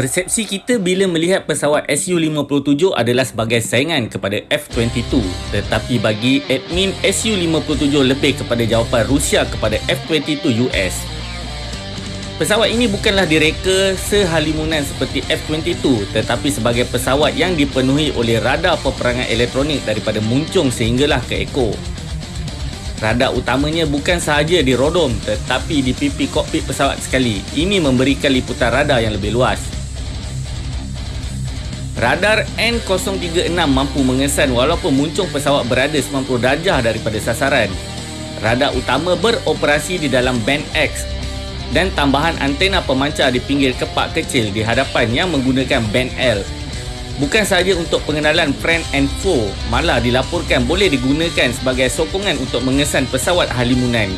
Persepsi kita bila melihat pesawat Su-57 adalah sebagai saingan kepada F-22 tetapi bagi admin Su-57 lebih kepada jawapan Rusia kepada F-22 US. Pesawat ini bukanlah direka sehalimunan seperti F-22 tetapi sebagai pesawat yang dipenuhi oleh radar peperangan elektronik daripada muncung sehinggalah ke ekor. Radar utamanya bukan sahaja di rodom tetapi di pipi kokpit pesawat sekali. Ini memberikan liputan radar yang lebih luas. Radar N036 mampu mengesan walaupun muncung pesawat berada 90 darjah daripada sasaran. Radar utama beroperasi di dalam band X dan tambahan antena pemancar di pinggir kepak kecil di hadapan yang menggunakan band L. Bukan sahaja untuk pengenalan friend and foe, malah dilaporkan boleh digunakan sebagai sokongan untuk mengesan pesawat halimunan.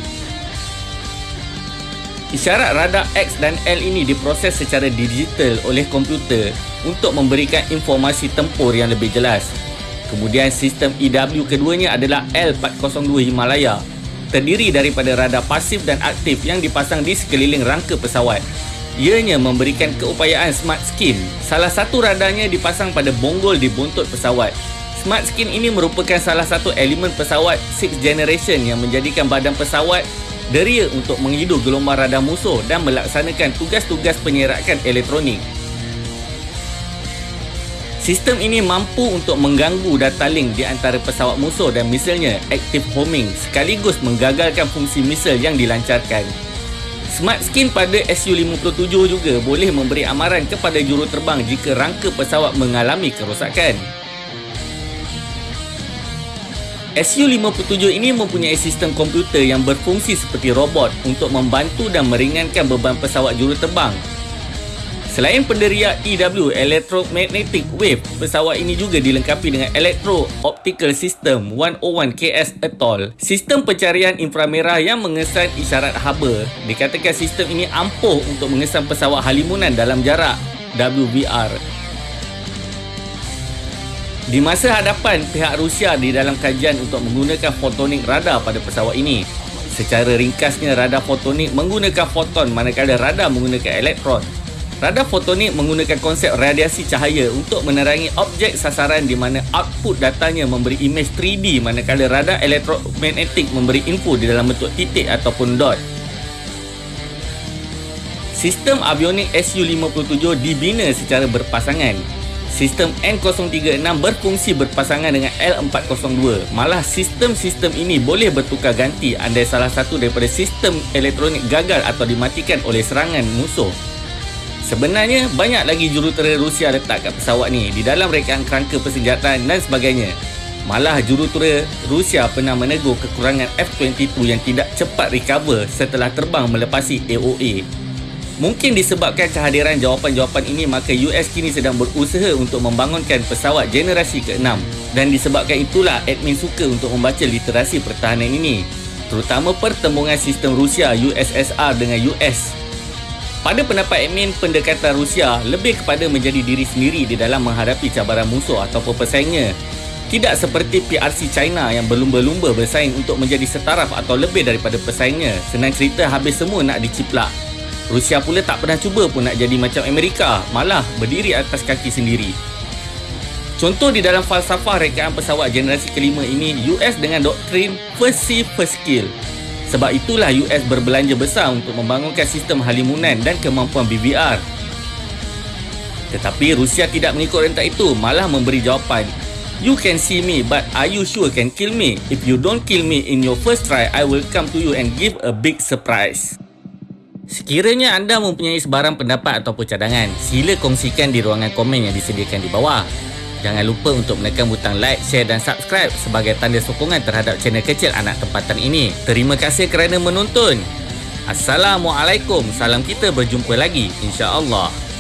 Isyarat radar X dan L ini diproses secara digital oleh komputer untuk memberikan informasi tempur yang lebih jelas. Kemudian sistem EW keduanya adalah L402 Himalaya terdiri daripada radar pasif dan aktif yang dipasang di sekeliling rangka pesawat. Ianya memberikan keupayaan smart skin. Salah satu radarnya dipasang pada bonggol di buntut pesawat. Smart skin ini merupakan salah satu elemen pesawat 6th generation yang menjadikan badan pesawat deria untuk menghidu gelombang radar musuh dan melaksanakan tugas-tugas penyerakan elektronik. Sistem ini mampu untuk mengganggu data link di antara pesawat musuh dan misalnya active homing sekaligus menggagalkan fungsi misal yang dilancarkan. Smart Skin pada Su-57 juga boleh memberi amaran kepada juruterbang jika rangka pesawat mengalami kerosakan. Su-57 ini mempunyai sistem komputer yang berfungsi seperti robot untuk membantu dan meringankan beban pesawat juruterbang Selain penderia EW Electromagnetic Wave, pesawat ini juga dilengkapi dengan Electro Optical System 101 KS Atoll. Sistem pencarian inframerah yang mengesan isyarat haba. Dikatakan sistem ini ampuh untuk mengesan pesawat halimunan dalam jarak WVR. Di masa hadapan pihak Rusia di dalam kajian untuk menggunakan fotonik radar pada pesawat ini. Secara ringkasnya radar fotonik menggunakan foton manakala radar menggunakan elektron. Radar fotonik menggunakan konsep radiasi cahaya untuk menerangi objek sasaran di mana output datanya memberi imej 3D manakala radar elektromagnetik memberi info di dalam bentuk titik ataupun dot. Sistem avionik Su-57 dibina secara berpasangan. Sistem N036 berfungsi berpasangan dengan L402. Malah sistem-sistem ini boleh bertukar ganti andai salah satu daripada sistem elektronik gagal atau dimatikan oleh serangan musuh. Sebenarnya banyak lagi jurutera Rusia letak kat pesawat ni di dalam rekaan kerangka persenjataan dan sebagainya. Malah jurutera Rusia pernah menegur kekurangan F-22 yang tidak cepat recover setelah terbang melepasi AOA. Mungkin disebabkan kehadiran jawapan-jawapan ini maka US kini sedang berusaha untuk membangunkan pesawat generasi ke-6 dan disebabkan itulah admin suka untuk membaca literasi pertahanan ini terutama pertembungan sistem Rusia USSR dengan US pada pendapat admin, pendekatan Rusia lebih kepada menjadi diri sendiri di dalam menghadapi cabaran musuh ataupun pesaingnya. Tidak seperti PRC China yang berlumba-lumba bersaing untuk menjadi setaraf atau lebih daripada pesaingnya. Senang cerita habis semua nak diciplak. Rusia pula tak pernah cuba pun nak jadi macam Amerika, malah berdiri atas kaki sendiri. Contoh di dalam falsafah rekaan pesawat generasi kelima ini, US dengan doktrin first see first kill sebab itulah US berbelanja besar untuk membangunkan sistem halimunan dan kemampuan BVR. Tetapi Rusia tidak mengikut rentak itu, malah memberi jawapan. You can see me, but are you sure can kill me? If you don't kill me in your first try, I will come to you and give a big surprise. Sekiranya anda mempunyai sebarang pendapat ataupun cadangan, sila kongsikan di ruangan komen yang disediakan di bawah. Jangan lupa untuk menekan butang like, share dan subscribe sebagai tanda sokongan terhadap channel kecil anak tempatan ini. Terima kasih kerana menonton. Assalamualaikum. Salam kita berjumpa lagi insya-Allah.